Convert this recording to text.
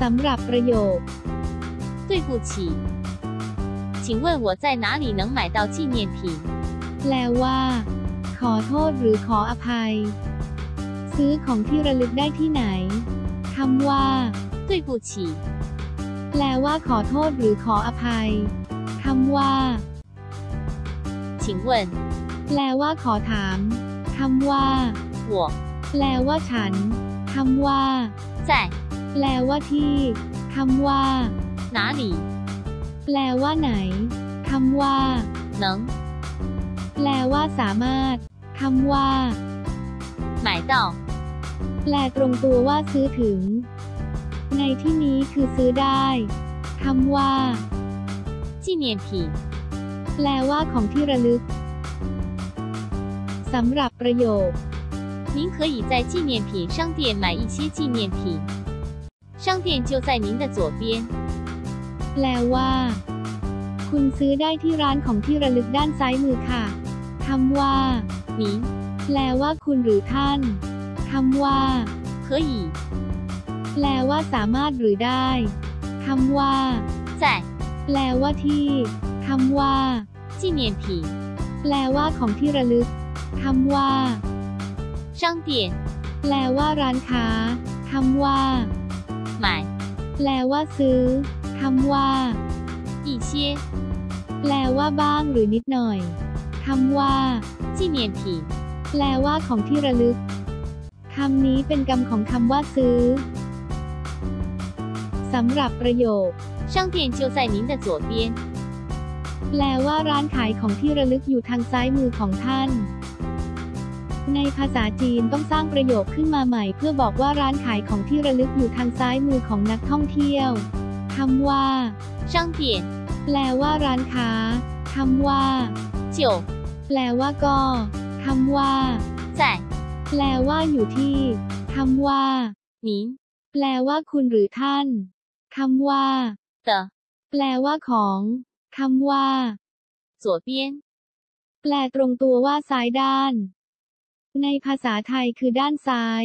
สำหรับประโยค 对不起，请问我在哪里能买到纪念品？ แปลว่า ขอโทษหรือขออภัย ซื้อของที่ระลึกได้ที่ไหนคำว่า 对不起， แปลว่าขอโทษหรือขออภัยคำว่า 请问 แปลว่าขอถามคำว่า 我 แปลว่าฉันคำว่า 在 แปลว่าที่คำว่า 哪里 แปลว่าไหนคำว่า 能 แปลว่าสามารถคำว่า 买到？ แปลตรงตัวว่าซื้อถึง ในที่นี้คือซื้อได้คำว่า 纪念品， แปลว่าของที่ระลึกสำหรับประโยค 您可以在纪念品商店买一些纪念品， 商店就在您的左边。 แปลว่า คุณซื้อได้ที่ร้านของที่ระลึกด้านซ้ายมือค่ะคำว่า 您 แปลว่าคุณหรือท่านคำว่า 可以 แปลว่าสามารถหรือได้คำว่า 在 แปลว่าที่คำว่า 纪念品 แปลว่าของที่ระลึกคำว่า 商店 แปลว่าร้านค้าคำว่า 买 แปลว่าซื้อคำว่า 一些 แปลว่าบ้างหรือนิดหน่อยคำว่า 纪念品， แปลว่าของที่ระลึกคำนี้เป็นกรรมของคำว่าซื้อสำหรับประโยค 商店就在您的左边。 แปลว่าร้านขายของที่ระลึกอยู่ทางซ้ายมือของท่าน ในภาษาจีนต้องสร้างประโยคขึ้นมาใหม่ เพื่อบอกว่าร้านขายของที่ระลึกอยู่ทางซ้ายมือของนักท่องเที่ยวคำว่า 商店 แปลว่าร้านค้าคำว่า 就 แปลว่าก็คำว่า 在 แปลว่าอยู่ที่คำว่า 您 แปลว่าคุณหรือท่านคำว่า 的 แปลว่าของคำว่า 左边。 แปลตรงตัวว่าซ้ายด้าน ในภาษาไทยคือด้านซ้าย